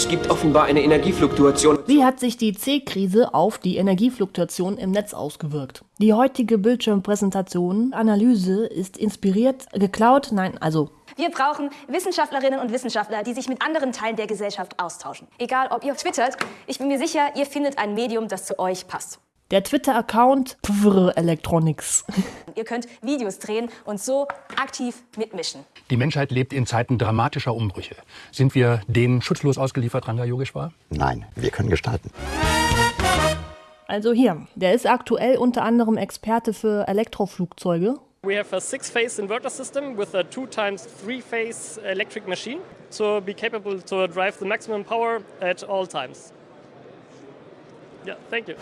Es gibt offenbar eine Energiefluktuation. Wie hat sich die C-Krise auf die Energiefluktuation im Netz ausgewirkt? Die heutige Bildschirmpräsentation, Analyse ist inspiriert, geklaut, nein, also wir brauchen Wissenschaftlerinnen und Wissenschaftler, die sich mit anderen Teilen der Gesellschaft austauschen. Egal, ob ihr twittert, ich bin mir sicher, ihr findet ein Medium, das zu euch passt. Der Twitter-Account Electronics. Ihr könnt Videos drehen und so aktiv mitmischen. Die Menschheit lebt in Zeiten dramatischer Umbrüche. Sind wir denen schutzlos ausgeliefert, Ranga Yogeshwar? Nein, wir können gestalten. Also hier, der ist aktuell unter anderem Experte für Elektroflugzeuge. We have a six-phase inverter system with a two times three-phase electric machine to be capable to drive the maximum power at all times. Yeah, thank you.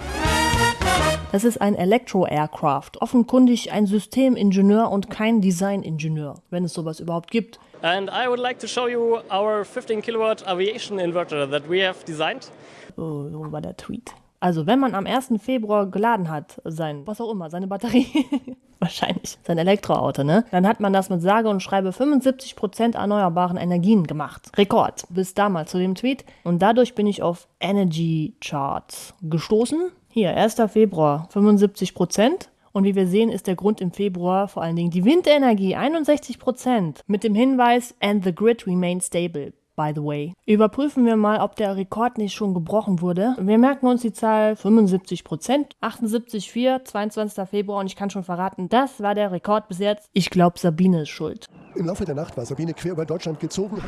Das ist ein Elektro-Aircraft, offenkundig ein Systemingenieur und kein Designingenieur, wenn es sowas überhaupt gibt. And I would like to show you our 15 kilowatt aviation inverter that we have designed. Oh, so war der Tweet. Also, wenn man am 1. Februar geladen hat, sein, was auch immer, seine Batterie, wahrscheinlich, sein Elektroauto, ne? Dann hat man das mit sage und schreibe 75% erneuerbaren Energien gemacht. Rekord. Bis damals zu dem Tweet. Und dadurch bin ich auf Energy Charts gestoßen. Hier, 1. Februar, 75%. Und wie wir sehen, ist der Grund im Februar vor allen Dingen die Windenergie, 61%. Mit dem Hinweis, and the grid remains stable by the way. Überprüfen wir mal, ob der Rekord nicht schon gebrochen wurde. Wir merken uns die Zahl 75 Prozent, 78,4, 22. Februar und ich kann schon verraten, das war der Rekord bis jetzt. Ich glaube, Sabine ist schuld. Im Laufe der Nacht war Sabine quer über Deutschland gezogen.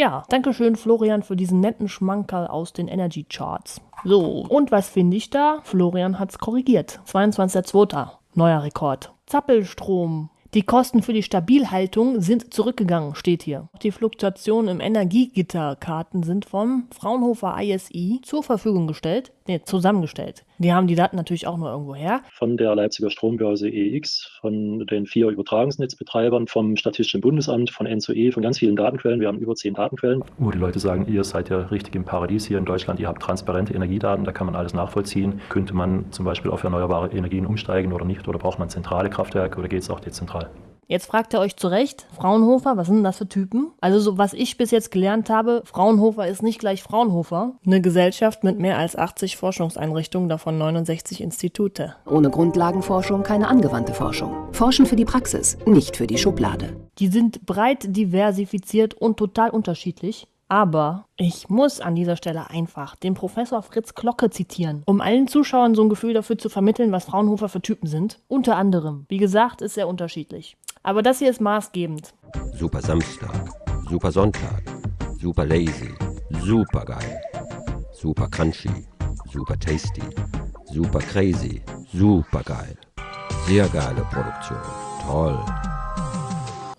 Ja, danke schön Florian für diesen netten Schmankerl aus den Energy Charts. So, und was finde ich da? Florian hat es korrigiert. 22.02. Neuer Rekord. Zappelstrom die Kosten für die Stabilhaltung sind zurückgegangen, steht hier. Die Fluktuationen im Energiegitterkarten sind vom Fraunhofer ISI zur Verfügung gestellt, nee, zusammengestellt. Die haben die Daten natürlich auch nur irgendwo her. Von der Leipziger Strombörse EX, von den vier Übertragungsnetzbetreibern, vom Statistischen Bundesamt, von NSOE, von ganz vielen Datenquellen. Wir haben über zehn Datenquellen. Wo die Leute sagen, ihr seid ja richtig im Paradies hier in Deutschland, ihr habt transparente Energiedaten, da kann man alles nachvollziehen. Könnte man zum Beispiel auf erneuerbare Energien umsteigen oder nicht? Oder braucht man zentrale Kraftwerke oder geht es auch dezentral? Jetzt fragt ihr euch zu Recht, Fraunhofer, was sind denn das für Typen? Also so was ich bis jetzt gelernt habe, Fraunhofer ist nicht gleich Fraunhofer. Eine Gesellschaft mit mehr als 80 Forschungseinrichtungen, davon 69 Institute. Ohne Grundlagenforschung keine angewandte Forschung. Forschen für die Praxis, nicht für die Schublade. Die sind breit diversifiziert und total unterschiedlich. Aber ich muss an dieser Stelle einfach den Professor Fritz Glocke zitieren, um allen Zuschauern so ein Gefühl dafür zu vermitteln, was Fraunhofer für Typen sind. Unter anderem, wie gesagt, ist sehr unterschiedlich. Aber das hier ist maßgebend. Super Samstag, super Sonntag, super lazy, super geil, super crunchy, super tasty, super crazy, super geil. Sehr geile Produktion. Toll.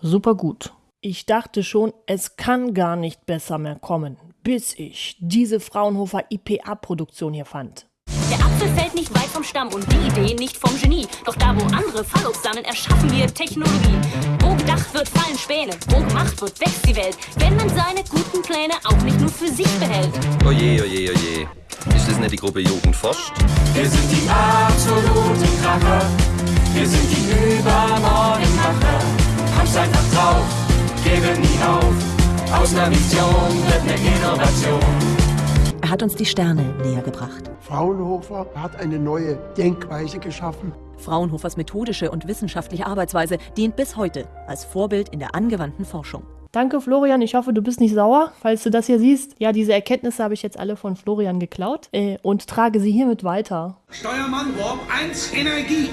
Super gut. Ich dachte schon, es kann gar nicht besser mehr kommen, bis ich diese Fraunhofer IPA-Produktion hier fand. Der Apfel fällt nicht weit vom Stamm und die Idee nicht vom Genie. Doch da, wo andere Fallos sammeln, erschaffen wir Technologie. Wo gedacht wird, fallen Späne. Wo gemacht wird, wächst die Welt. Wenn man seine guten Pläne auch nicht nur für sich behält. Oje, oje, oje. Ist das nicht die Gruppe Jugend forscht? Wir sind die absoluten Kracher. Wir sind die Übermorgenmacher. Hab's einfach drauf geben nie auf. Aus einer Vision wird eine Innovation. Hat uns die Sterne näher gebracht. Fraunhofer hat eine neue Denkweise geschaffen. Fraunhofers methodische und wissenschaftliche Arbeitsweise dient bis heute als Vorbild in der angewandten Forschung. Danke, Florian. Ich hoffe, du bist nicht sauer, falls du das hier siehst. Ja, diese Erkenntnisse habe ich jetzt alle von Florian geklaut äh, und trage sie hiermit weiter. Steuermann Warp 1 Energie.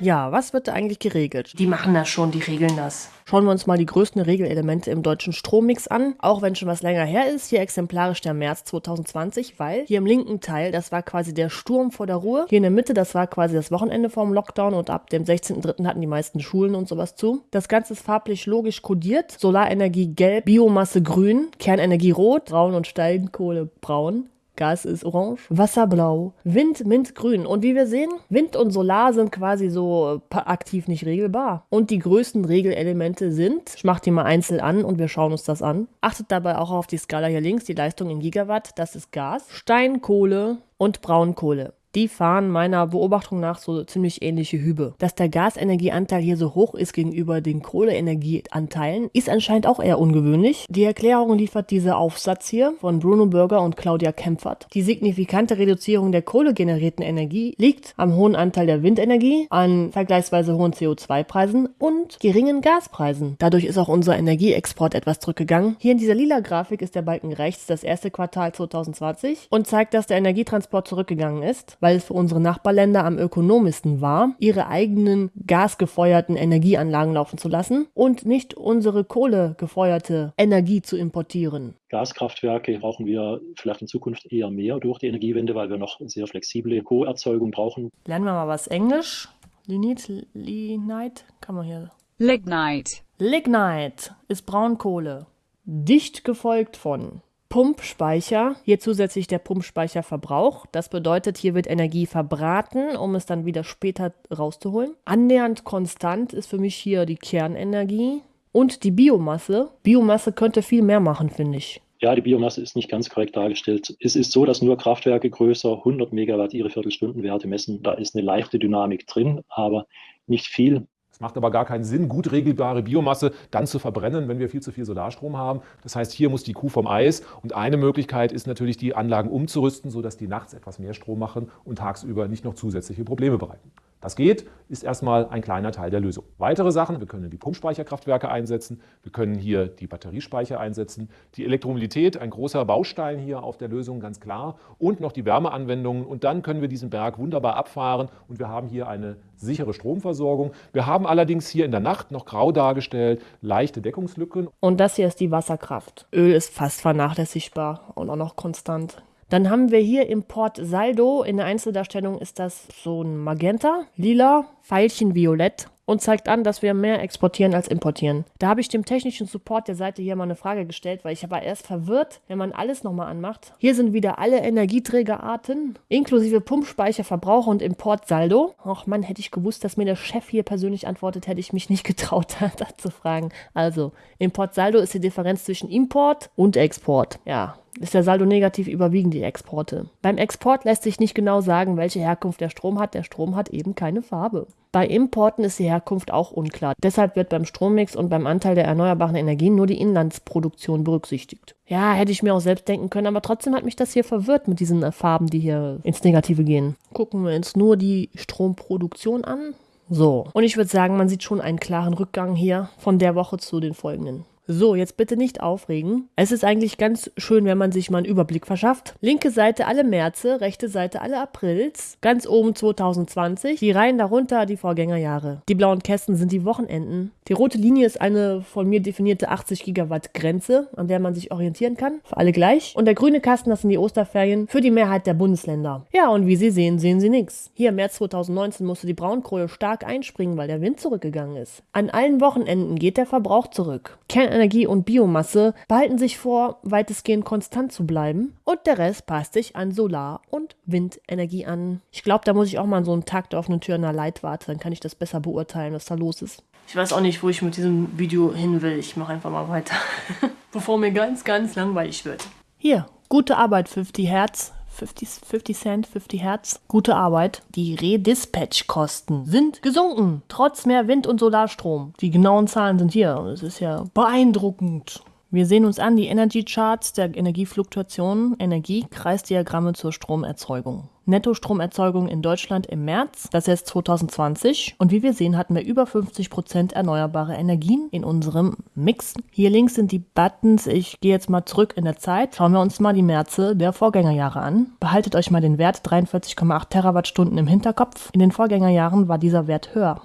Ja, was wird da eigentlich geregelt? Die machen das schon, die regeln das. Schauen wir uns mal die größten Regelelemente im deutschen Strommix an, auch wenn schon was länger her ist. Hier exemplarisch der März 2020, weil hier im linken Teil, das war quasi der Sturm vor der Ruhe. Hier in der Mitte, das war quasi das Wochenende vorm Lockdown und ab dem 16.03. hatten die meisten Schulen und sowas zu. Das Ganze ist farblich logisch kodiert. Solarenergie gelb, Biomasse grün, Kernenergie rot, Braun und Steinkohle braun. Gas ist orange, Wasser blau, Wind mintgrün. Und wie wir sehen, Wind und Solar sind quasi so äh, aktiv nicht regelbar. Und die größten Regelelemente sind, ich mache die mal einzeln an und wir schauen uns das an. Achtet dabei auch auf die Skala hier links, die Leistung in Gigawatt, das ist Gas, Steinkohle und Braunkohle. Die fahren meiner Beobachtung nach so ziemlich ähnliche Hübe. Dass der Gasenergieanteil hier so hoch ist gegenüber den Kohleenergieanteilen, ist anscheinend auch eher ungewöhnlich. Die Erklärung liefert dieser Aufsatz hier von Bruno Bürger und Claudia Kempfert. Die signifikante Reduzierung der kohlegenerierten Energie liegt am hohen Anteil der Windenergie, an vergleichsweise hohen CO2-Preisen und geringen Gaspreisen. Dadurch ist auch unser Energieexport etwas zurückgegangen. Hier in dieser lila Grafik ist der Balken rechts das erste Quartal 2020 und zeigt, dass der Energietransport zurückgegangen ist weil es für unsere Nachbarländer am ökonomischsten war, ihre eigenen gasgefeuerten Energieanlagen laufen zu lassen und nicht unsere kohlegefeuerte Energie zu importieren. Gaskraftwerke brauchen wir vielleicht in Zukunft eher mehr durch die Energiewende, weil wir noch sehr flexible Co-Erzeugung brauchen. Lernen wir mal was Englisch. Lignite, Lignite, kann man hier. Lignite. Lignite ist Braunkohle. Dicht gefolgt von Pumpspeicher, hier zusätzlich der Pumpspeicherverbrauch. Das bedeutet, hier wird Energie verbraten, um es dann wieder später rauszuholen. Annähernd konstant ist für mich hier die Kernenergie und die Biomasse. Biomasse könnte viel mehr machen, finde ich. Ja, die Biomasse ist nicht ganz korrekt dargestellt. Es ist so, dass nur Kraftwerke größer 100 Megawatt ihre Viertelstundenwerte messen. Da ist eine leichte Dynamik drin, aber nicht viel. Es macht aber gar keinen Sinn, gut regelbare Biomasse dann zu verbrennen, wenn wir viel zu viel Solarstrom haben. Das heißt, hier muss die Kuh vom Eis. Und eine Möglichkeit ist natürlich, die Anlagen umzurüsten, sodass die nachts etwas mehr Strom machen und tagsüber nicht noch zusätzliche Probleme bereiten. Das geht, ist erstmal ein kleiner Teil der Lösung. Weitere Sachen, wir können die Pumpspeicherkraftwerke einsetzen, wir können hier die Batteriespeicher einsetzen, die Elektromobilität, ein großer Baustein hier auf der Lösung, ganz klar, und noch die Wärmeanwendungen. Und dann können wir diesen Berg wunderbar abfahren und wir haben hier eine sichere Stromversorgung. Wir haben allerdings hier in der Nacht noch grau dargestellt, leichte Deckungslücken. Und das hier ist die Wasserkraft. Öl ist fast vernachlässigbar und auch noch konstant. Dann haben wir hier im Port Saldo, in der Einzeldarstellung ist das so ein Magenta, lila, Pfeilchen violett und zeigt an, dass wir mehr exportieren als importieren. Da habe ich dem technischen Support der Seite hier mal eine Frage gestellt, weil ich war erst verwirrt, wenn man alles nochmal anmacht. Hier sind wieder alle Energieträgerarten, inklusive Pumpspeicher, Verbrauch und Importsaldo. Och Mann, hätte ich gewusst, dass mir der Chef hier persönlich antwortet, hätte ich mich nicht getraut, da zu fragen. Also, Importsaldo ist die Differenz zwischen Import und Export. Ja, ist der Saldo negativ, überwiegen die Exporte. Beim Export lässt sich nicht genau sagen, welche Herkunft der Strom hat. Der Strom hat eben keine Farbe. Bei Importen ist die Herkunft auch unklar. Deshalb wird beim Strommix und beim Anteil der erneuerbaren Energien nur die Inlandsproduktion berücksichtigt. Ja, hätte ich mir auch selbst denken können, aber trotzdem hat mich das hier verwirrt mit diesen Farben, die hier ins Negative gehen. Gucken wir uns nur die Stromproduktion an. So, und ich würde sagen, man sieht schon einen klaren Rückgang hier von der Woche zu den folgenden. So, jetzt bitte nicht aufregen. Es ist eigentlich ganz schön, wenn man sich mal einen Überblick verschafft. Linke Seite alle Märze, rechte Seite alle Aprils, ganz oben 2020, die Reihen darunter die Vorgängerjahre. Die blauen Kästen sind die Wochenenden. Die rote Linie ist eine von mir definierte 80 Gigawatt Grenze, an der man sich orientieren kann, für alle gleich. Und der grüne Kasten, das sind die Osterferien für die Mehrheit der Bundesländer. Ja, und wie Sie sehen, sehen Sie nichts. Hier im März 2019 musste die Braunkohle stark einspringen, weil der Wind zurückgegangen ist. An allen Wochenenden geht der Verbrauch zurück. Kern Kernenergie und Biomasse behalten sich vor, weitestgehend konstant zu bleiben und der Rest passt sich an Solar- und Windenergie an. Ich glaube, da muss ich auch mal so einen Tag der offenen Tür in der Leitwarte, dann kann ich das besser beurteilen, was da los ist. Ich weiß auch nicht, wo ich mit diesem Video hin will. Ich mache einfach mal weiter, bevor mir ganz, ganz langweilig wird. Hier, gute Arbeit, 50 Hertz. 50, 50 Cent, 50 Hertz. Gute Arbeit. Die Redispatch-Kosten sind gesunken, trotz mehr Wind- und Solarstrom. Die genauen Zahlen sind hier. Es ist ja beeindruckend. Wir sehen uns an die Energy Charts der Energiefluktuationen, Energiekreisdiagramme zur Stromerzeugung. Nettostromerzeugung in Deutschland im März, das heißt 2020. Und wie wir sehen, hatten wir über 50 Prozent erneuerbare Energien in unserem Mix. Hier links sind die Buttons. Ich gehe jetzt mal zurück in der Zeit. Schauen wir uns mal die Märze der Vorgängerjahre an. Behaltet euch mal den Wert 43,8 Terawattstunden im Hinterkopf. In den Vorgängerjahren war dieser Wert höher.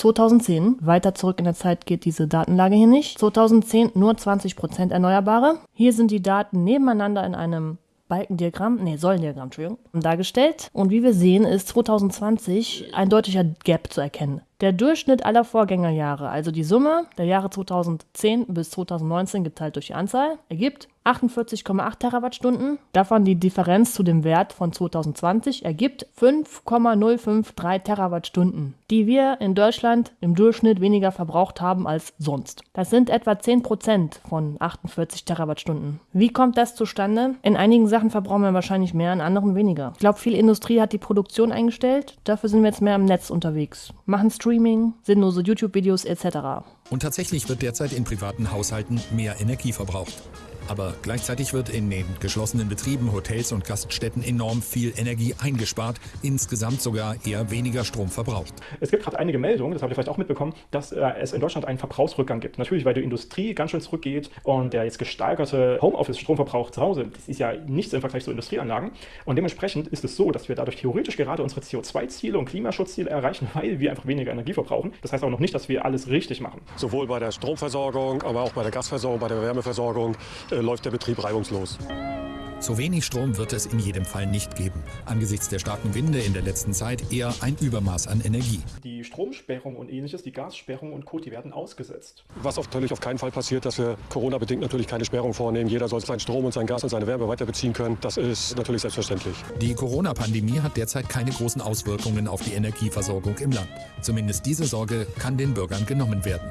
2010, weiter zurück in der Zeit geht diese Datenlage hier nicht. 2010 nur 20% Erneuerbare. Hier sind die Daten nebeneinander in einem Balkendiagramm, nee, Säulendiagramm, Entschuldigung, dargestellt. Und wie wir sehen, ist 2020 ein deutlicher Gap zu erkennen. Der Durchschnitt aller Vorgängerjahre, also die Summe der Jahre 2010 bis 2019 geteilt durch die Anzahl, ergibt 48,8 Terawattstunden. Davon die Differenz zu dem Wert von 2020 ergibt 5,053 Terawattstunden, die wir in Deutschland im Durchschnitt weniger verbraucht haben als sonst. Das sind etwa 10 Prozent von 48 Terawattstunden. Wie kommt das zustande? In einigen Sachen verbrauchen wir wahrscheinlich mehr, in anderen weniger. Ich glaube, viel Industrie hat die Produktion eingestellt. Dafür sind wir jetzt mehr im Netz unterwegs. Machen Streaming, sinnlose YouTube-Videos etc. Und tatsächlich wird derzeit in privaten Haushalten mehr Energie verbraucht. Aber gleichzeitig wird in den geschlossenen Betrieben, Hotels und Gaststätten enorm viel Energie eingespart, insgesamt sogar eher weniger Strom verbraucht. Es gibt gerade einige Meldungen, das habt ihr vielleicht auch mitbekommen, dass äh, es in Deutschland einen Verbrauchsrückgang gibt. Natürlich, weil die Industrie ganz schön zurückgeht und der jetzt gesteigerte Homeoffice-Stromverbrauch zu Hause, das ist ja nichts im Vergleich zu Industrieanlagen. Und dementsprechend ist es so, dass wir dadurch theoretisch gerade unsere CO2-Ziele und Klimaschutzziele erreichen, weil wir einfach weniger Energie verbrauchen. Das heißt auch noch nicht, dass wir alles richtig machen. Sowohl bei der Stromversorgung, aber auch bei der Gasversorgung, bei der Wärmeversorgung äh, läuft der Betrieb reibungslos. So wenig Strom wird es in jedem Fall nicht geben. Angesichts der starken Winde in der letzten Zeit eher ein Übermaß an Energie. Die Stromsperrung und ähnliches, die Gassperrung und Co., die werden ausgesetzt. Was natürlich auf keinen Fall passiert, dass wir Corona-bedingt natürlich keine Sperrung vornehmen. Jeder soll seinen Strom und sein Gas und seine Wärme weiter beziehen können. Das ist natürlich selbstverständlich. Die Corona-Pandemie hat derzeit keine großen Auswirkungen auf die Energieversorgung im Land. Zumindest diese Sorge kann den Bürgern genommen werden.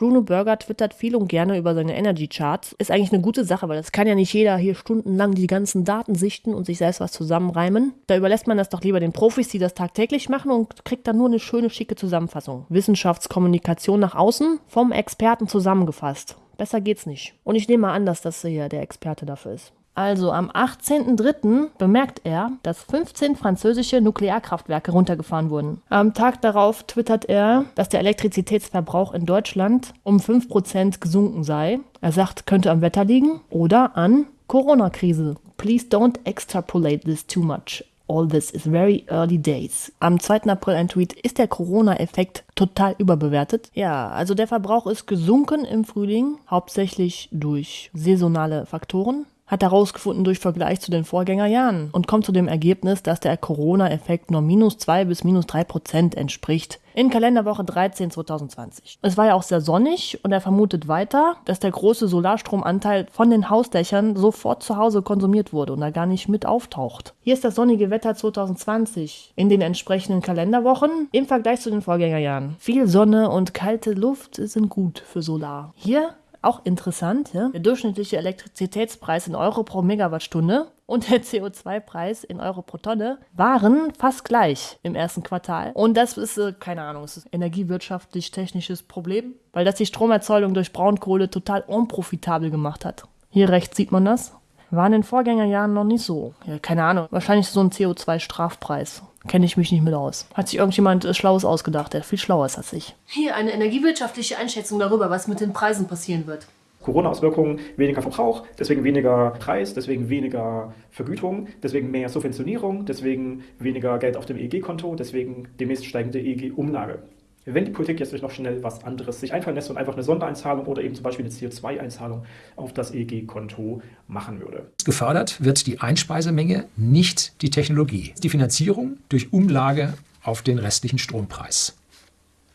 Bruno Burger twittert viel und gerne über seine Energy Charts. Ist eigentlich eine gute Sache, weil das kann ja nicht jeder hier stundenlang die ganzen Daten sichten und sich selbst was zusammenreimen. Da überlässt man das doch lieber den Profis, die das tagtäglich machen und kriegt dann nur eine schöne, schicke Zusammenfassung. Wissenschaftskommunikation nach außen vom Experten zusammengefasst. Besser geht's nicht. Und ich nehme mal an, dass das hier der Experte dafür ist. Also am 18.03. bemerkt er, dass 15 französische Nuklearkraftwerke runtergefahren wurden. Am Tag darauf twittert er, dass der Elektrizitätsverbrauch in Deutschland um 5% gesunken sei. Er sagt, könnte am Wetter liegen oder an Corona-Krise. Please don't extrapolate this too much. All this is very early days. Am 2. April ein Tweet, ist der Corona-Effekt total überbewertet? Ja, also der Verbrauch ist gesunken im Frühling, hauptsächlich durch saisonale Faktoren hat herausgefunden durch Vergleich zu den Vorgängerjahren und kommt zu dem Ergebnis, dass der Corona-Effekt nur minus 2 bis minus 3 Prozent entspricht. In Kalenderwoche 13 2020. Es war ja auch sehr sonnig und er vermutet weiter, dass der große Solarstromanteil von den Hausdächern sofort zu Hause konsumiert wurde und da gar nicht mit auftaucht. Hier ist das sonnige Wetter 2020 in den entsprechenden Kalenderwochen im Vergleich zu den Vorgängerjahren. Viel Sonne und kalte Luft sind gut für Solar. Hier auch interessant, ja? der durchschnittliche Elektrizitätspreis in Euro pro Megawattstunde und der CO2-Preis in Euro pro Tonne waren fast gleich im ersten Quartal. Und das ist, äh, keine Ahnung, es ist ein energiewirtschaftlich-technisches Problem, weil das die Stromerzeugung durch Braunkohle total unprofitabel gemacht hat. Hier rechts sieht man das. War in den Vorgängerjahren noch nicht so. Ja, keine Ahnung. Wahrscheinlich so ein CO2-Strafpreis. Kenne ich mich nicht mit aus. Hat sich irgendjemand äh, Schlaues ausgedacht, der viel schlauer ist als ich. Hier eine energiewirtschaftliche Einschätzung darüber, was mit den Preisen passieren wird. Corona-Auswirkungen, weniger Verbrauch, deswegen weniger Preis, deswegen weniger Vergütung, deswegen mehr Subventionierung, deswegen weniger Geld auf dem EEG-Konto, deswegen demnächst steigende EEG-Umlage. Wenn die Politik jetzt noch schnell was anderes sich einfallen lässt und einfach eine Sondereinzahlung oder eben zum Beispiel eine CO2-Einzahlung auf das EEG-Konto machen würde. Gefördert wird die Einspeisemenge, nicht die Technologie. Die Finanzierung durch Umlage auf den restlichen Strompreis.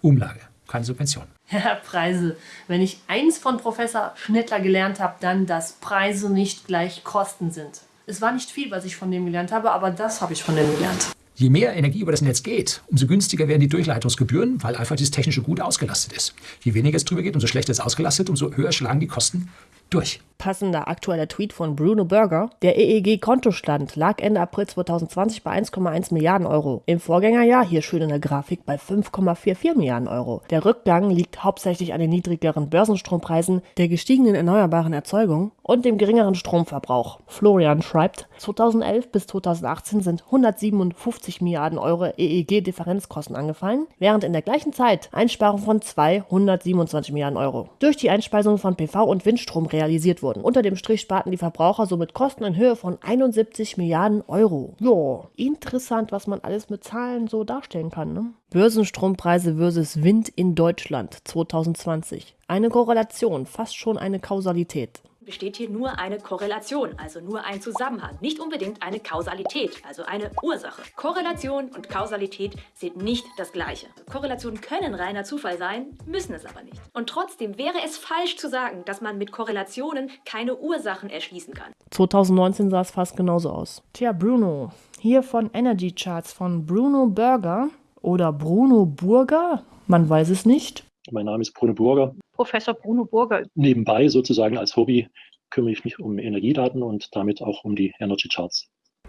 Umlage, keine Subvention. Ja, Preise. Wenn ich eins von Professor Schnittler gelernt habe, dann, dass Preise nicht gleich Kosten sind. Es war nicht viel, was ich von dem gelernt habe, aber das habe ich von dem gelernt. Je mehr Energie über das Netz geht, umso günstiger werden die Durchleitungsgebühren, weil einfach dieses technische Gut ausgelastet ist. Je weniger es drüber geht, umso schlechter es ausgelastet, umso höher schlagen die Kosten durch. Passender aktueller Tweet von Bruno Burger. Der EEG-Kontostand lag Ende April 2020 bei 1,1 Milliarden Euro. Im Vorgängerjahr, hier schön in der Grafik, bei 5,44 Milliarden Euro. Der Rückgang liegt hauptsächlich an den niedrigeren Börsenstrompreisen, der gestiegenen erneuerbaren Erzeugung und dem geringeren Stromverbrauch. Florian schreibt, 2011 bis 2018 sind 157 Milliarden Euro EEG-Differenzkosten angefallen, während in der gleichen Zeit Einsparungen von 227 Milliarden Euro durch die Einspeisung von PV- und Windstrom realisiert wurden. Unter dem Strich sparten die Verbraucher somit Kosten in Höhe von 71 Milliarden Euro. Ja, interessant, was man alles mit Zahlen so darstellen kann. Ne? Börsenstrompreise versus Wind in Deutschland 2020. Eine Korrelation, fast schon eine Kausalität. Besteht hier nur eine Korrelation, also nur ein Zusammenhang, nicht unbedingt eine Kausalität, also eine Ursache. Korrelation und Kausalität sind nicht das gleiche. Korrelationen können reiner Zufall sein, müssen es aber nicht. Und trotzdem wäre es falsch zu sagen, dass man mit Korrelationen keine Ursachen erschließen kann. 2019 sah es fast genauso aus. Tja, Bruno, hier von Energy Charts von Bruno Burger oder Bruno Burger, man weiß es nicht. Mein Name ist Bruno Burger. Professor Bruno Burger. Nebenbei sozusagen als Hobby kümmere ich mich um Energiedaten und damit auch um die Energy Charts.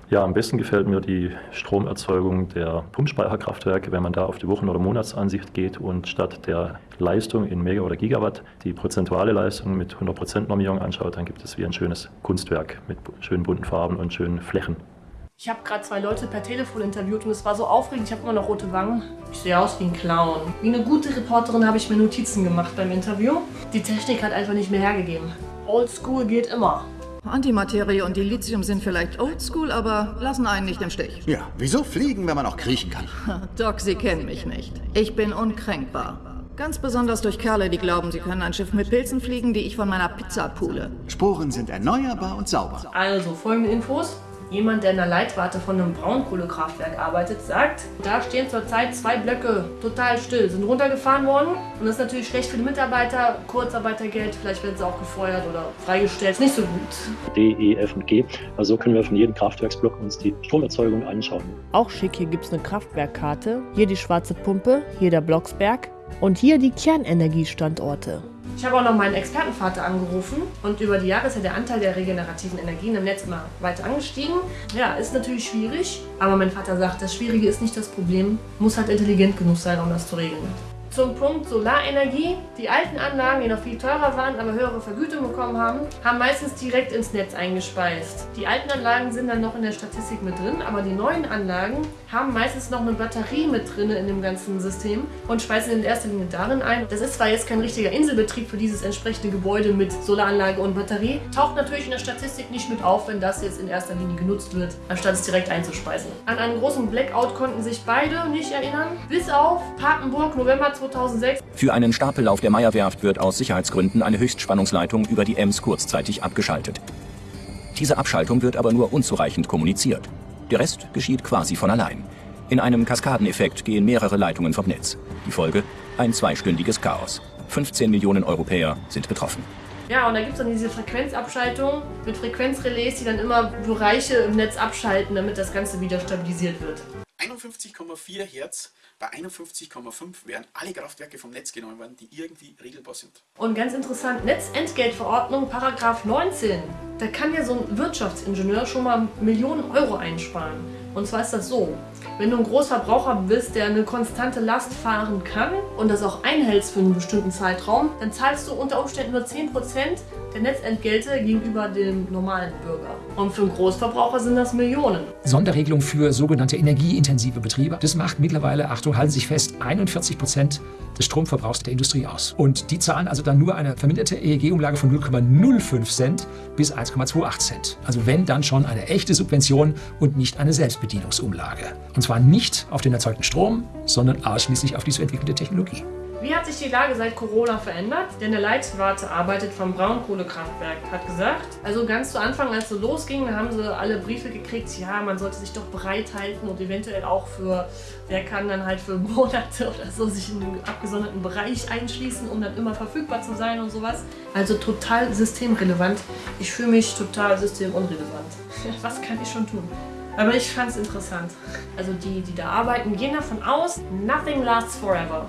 Ja, am besten gefällt mir die Stromerzeugung der Pumpspeicherkraftwerke, wenn man da auf die Wochen- oder Monatsansicht geht und statt der Leistung in Mega oder Gigawatt die prozentuale Leistung mit 100% Normierung anschaut, dann gibt es wie ein schönes Kunstwerk mit schönen bunten Farben und schönen Flächen. Ich habe gerade zwei Leute per Telefon interviewt und es war so aufregend. Ich habe immer noch rote Wangen. Ich sehe aus wie ein Clown. Wie eine gute Reporterin habe ich mir Notizen gemacht beim Interview. Die Technik hat einfach nicht mehr hergegeben. Old School geht immer. Antimaterie und Dilithium sind vielleicht oldschool, aber lassen einen nicht im Stich. Ja, wieso fliegen, wenn man auch kriechen kann? Doc, Sie kennen mich nicht. Ich bin unkränkbar. Ganz besonders durch Kerle, die glauben, sie können ein Schiff mit Pilzen fliegen, die ich von meiner Pizza pule. Sporen sind erneuerbar und sauber. Also, folgende Infos. Jemand, der in der Leitwarte von einem Braunkohlekraftwerk arbeitet, sagt, da stehen zurzeit zwei Blöcke total still, sind runtergefahren worden. Und das ist natürlich schlecht für die Mitarbeiter, Kurzarbeitergeld, vielleicht werden sie auch gefeuert oder freigestellt. Ist nicht so gut. D, E, F und G. Also können wir von jedem Kraftwerksblock uns die Stromerzeugung anschauen. Auch schick, hier gibt es eine Kraftwerkkarte. Hier die schwarze Pumpe, hier der Blocksberg und hier die Kernenergiestandorte. Ich habe auch noch meinen Expertenvater angerufen und über die Jahre ist ja der Anteil der regenerativen Energien im Netz immer weiter angestiegen. Ja, ist natürlich schwierig, aber mein Vater sagt, das Schwierige ist nicht das Problem, muss halt intelligent genug sein, um das zu regeln. Zum Punkt Solarenergie. Die alten Anlagen, die noch viel teurer waren, aber höhere Vergütung bekommen haben, haben meistens direkt ins Netz eingespeist. Die alten Anlagen sind dann noch in der Statistik mit drin, aber die neuen Anlagen haben meistens noch eine Batterie mit drin in dem ganzen System und speisen in erster Linie darin ein. Das ist zwar jetzt kein richtiger Inselbetrieb für dieses entsprechende Gebäude mit Solaranlage und Batterie, taucht natürlich in der Statistik nicht mit auf, wenn das jetzt in erster Linie genutzt wird, anstatt es direkt einzuspeisen. An einen großen Blackout konnten sich beide nicht erinnern, bis auf Papenburg November 2020. 2006. Für einen Stapellauf der Meierwerft wird aus Sicherheitsgründen eine Höchstspannungsleitung über die Ems kurzzeitig abgeschaltet. Diese Abschaltung wird aber nur unzureichend kommuniziert. Der Rest geschieht quasi von allein. In einem Kaskadeneffekt gehen mehrere Leitungen vom Netz. Die Folge? Ein zweistündiges Chaos. 15 Millionen Europäer sind betroffen. Ja, und da gibt es dann diese Frequenzabschaltung mit Frequenzrelais, die dann immer Bereiche im Netz abschalten, damit das Ganze wieder stabilisiert wird. 51,4 Hertz bei 51,5 werden alle Kraftwerke vom Netz genommen worden, die irgendwie regelbar sind. Und ganz interessant, Netzentgeltverordnung, Paragraph 19. Da kann ja so ein Wirtschaftsingenieur schon mal Millionen Euro einsparen. Und zwar ist das so, wenn du ein Großverbraucher bist, der eine konstante Last fahren kann und das auch einhältst für einen bestimmten Zeitraum, dann zahlst du unter Umständen nur 10% der Netzentgelte gegenüber dem normalen Bürger. Und für einen Großverbraucher sind das Millionen. Sonderregelung für sogenannte energieintensive Betriebe. Das macht mittlerweile, Achtung, halten sich fest, 41 Prozent des Stromverbrauchs der Industrie aus. Und die zahlen also dann nur eine verminderte EEG-Umlage von 0,05 Cent bis 1,28 Cent. Also wenn, dann schon eine echte Subvention und nicht eine Selbstbedienungsumlage. Und zwar nicht auf den erzeugten Strom, sondern ausschließlich auf die zu entwickelnde Technologie. Wie hat sich die Lage seit Corona verändert? Denn der Leitwarte arbeitet vom Braunkohlekraftwerk, hat gesagt, also ganz zu Anfang, als es losging, haben sie alle Briefe gekriegt, ja, man sollte sich doch bereithalten und eventuell auch für, wer kann dann halt für Monate oder so sich in einen abgesonderten Bereich einschließen, um dann immer verfügbar zu sein und sowas. Also total systemrelevant. Ich fühle mich total systemunrelevant. Was kann ich schon tun? Aber ich fand es interessant. Also die, die da arbeiten, gehen davon aus, nothing lasts forever.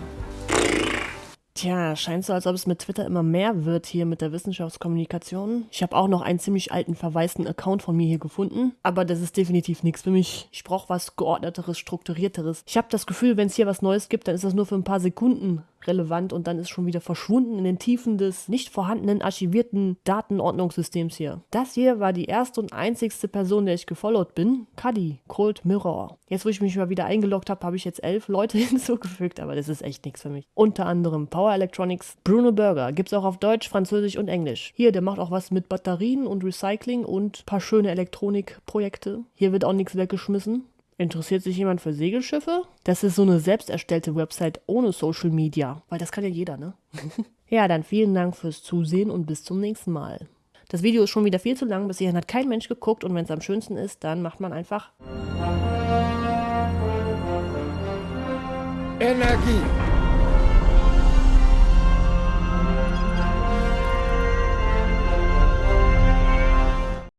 Tja, scheint so, als ob es mit Twitter immer mehr wird hier mit der Wissenschaftskommunikation. Ich habe auch noch einen ziemlich alten verwaisten Account von mir hier gefunden, aber das ist definitiv nichts für mich. Ich brauche was geordneteres, strukturierteres. Ich habe das Gefühl, wenn es hier was Neues gibt, dann ist das nur für ein paar Sekunden relevant und dann ist schon wieder verschwunden in den Tiefen des nicht vorhandenen archivierten Datenordnungssystems hier. Das hier war die erste und einzigste Person, der ich gefollowt bin. Cuddy, Cold Mirror. Jetzt, wo ich mich mal wieder eingeloggt habe, habe ich jetzt elf Leute hinzugefügt, aber das ist echt nichts für mich. Unter anderem Power Electronics, Bruno Burger. Gibt's auch auf Deutsch, Französisch und Englisch. Hier, der macht auch was mit Batterien und Recycling und paar schöne Elektronikprojekte. Hier wird auch nichts weggeschmissen. Interessiert sich jemand für Segelschiffe? Das ist so eine selbst erstellte Website ohne Social Media, weil das kann ja jeder, ne? ja, dann vielen Dank fürs Zusehen und bis zum nächsten Mal. Das Video ist schon wieder viel zu lang, bis hierhin hat kein Mensch geguckt und wenn es am schönsten ist, dann macht man einfach Energie.